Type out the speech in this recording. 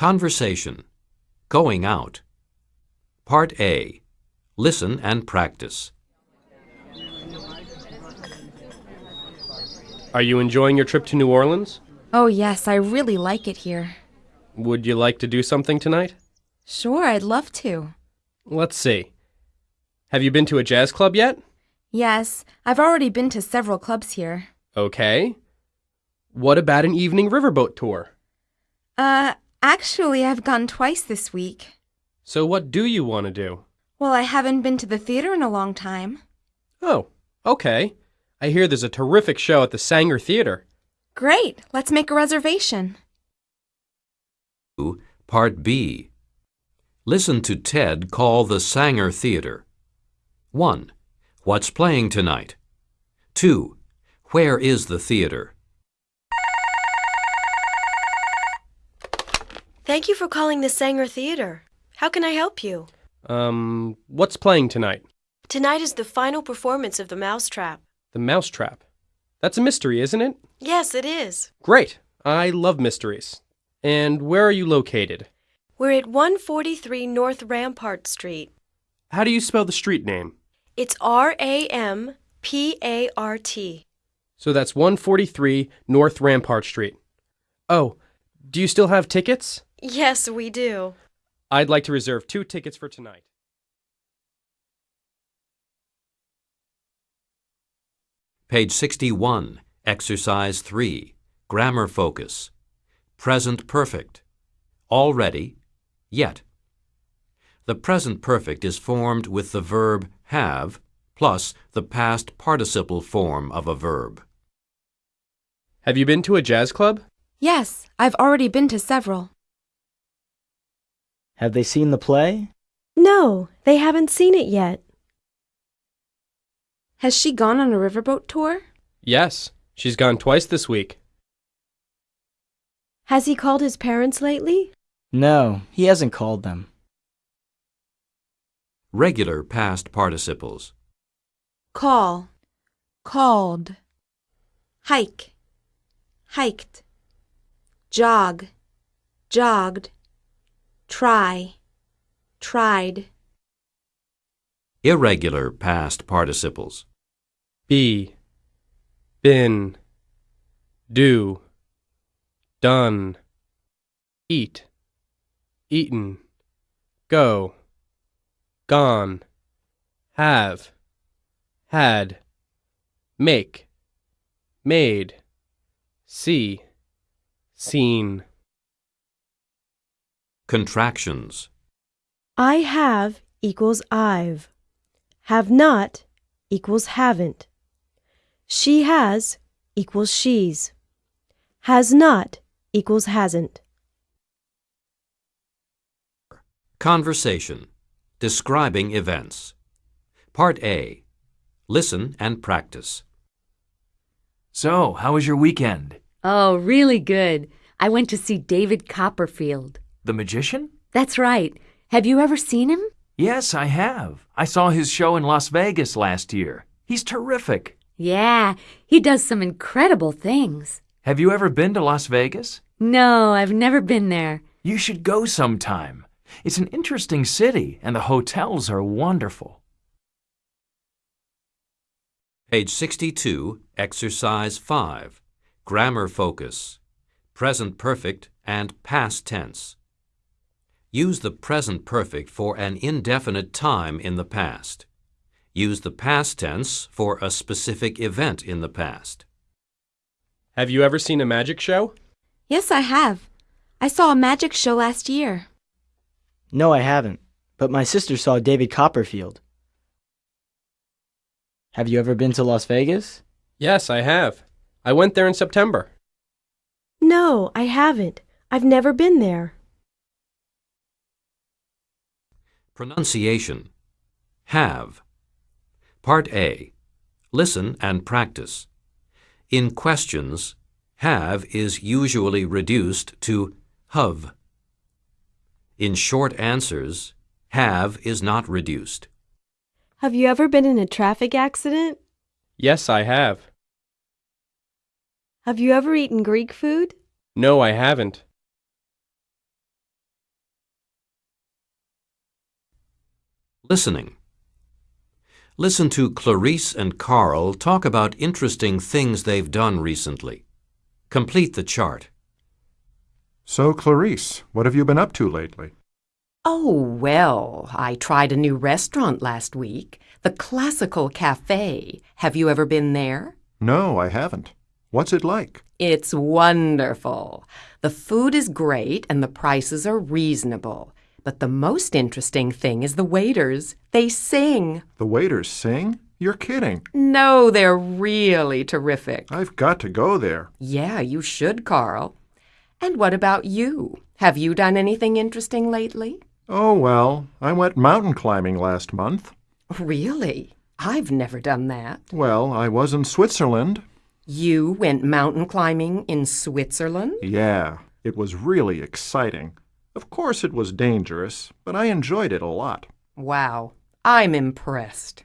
Conversation. Going out. Part A. Listen and practice. Are you enjoying your trip to New Orleans? Oh, yes, I really like it here. Would you like to do something tonight? Sure, I'd love to. Let's see. Have you been to a jazz club yet? Yes, I've already been to several clubs here. Okay. What about an evening riverboat tour? Uh, actually, I've gone twice this week. So, what do you want to do? Well, I haven't been to the theater in a long time. Oh, okay. I hear there's a terrific show at the Saenger Theater. Great, let's make a reservation. Part B. Listen to Ted call the Saenger Theater. 1. What's playing tonight? 2. Where is the theater? Thank you for calling the Saenger Theater. How can I help you? Um, what's playing tonight? Tonight is the final performance of The Mousetrap. The Mousetrap. That's a mystery, isn't it? Yes, it is. Great. I love mysteries. And where are you located? We're at 143 North Rampart Street. How do you spell the street name? It's R A M P A R T. So that's 143 North Rampart Street. Oh, do you still have tickets? Yes, we do. I'd like to reserve two tickets for tonight. Page 61, Exercise 3, Grammar Focus. Present Perfect. Already, yet. The present perfect is formed with the verb have plus the past participle form of a verb. Have you been to a jazz club? Yes, I've already been to several. Have they seen the play? No, they haven't seen it yet. Has she gone on a riverboat tour? Yes, she's gone twice this week. Has he called his parents lately? No, he hasn't called them. Regular past participles. Call, called. Hike, hiked. Jog, jogged. Try, tried. Irregular past participles. Be, been, do, done, eat, eaten, go, gone, have, had, make, made, see, seen. Contractions. I have equals I've. Have not equals haven't. She has equals she's. Has not equals hasn't. Conversation. Describing events. Part A. Listen and practice. So, how was your weekend? Oh, really good. I went to see David Copperfield. The magician? That's right. Have you ever seen him? Yes, I have. I saw his show in Las Vegas last year. He's terrific. Yeah, he does some incredible things. Have you ever been to Las Vegas? No, I've never been there. You should go sometime. It's an interesting city, and the hotels are wonderful. Page 62, Exercise 5. Grammar Focus. Present Perfect and Past Tense. Use the present perfect for an indefinite time in the past. Use the past tense for a specific event in the past. Have you ever seen a magic show? Yes, I have. I saw a magic show last year. No, I haven't. But my sister saw David Copperfield. Have you ever been to Las Vegas? Yes, I have. I went there in September. No, I haven't. I've never been there. Pronunciation. Have. Part A. Listen and practice. In questions, have is usually reduced to have. In short answers, have is not reduced. Have you ever been in a traffic accident? Yes, I have. Have you ever eaten Greek food? No, I haven't. Listening. Listen to Clarice and Carl talk about interesting things they've done recently. Complete the chart. So, Clarice, what have you been up to lately? Oh, well, I tried a new restaurant last week, the Classical Cafe. Have you ever been there? No, I haven't. What's it like? It's wonderful. The food is great and the prices are reasonable. But the most interesting thing is the waiters. They sing. The waiters sing? You're kidding. No, they're really terrific. I've got to go there. Yeah, you should, Carl. And what about you? Have you done anything interesting lately? Oh, well, I went mountain climbing last month. Really? I've never done that. Well, I was in Switzerland. You went mountain climbing in Switzerland? Yeah, it was really exciting. Of course, it was dangerous, but I enjoyed it a lot. Wow, I'm impressed.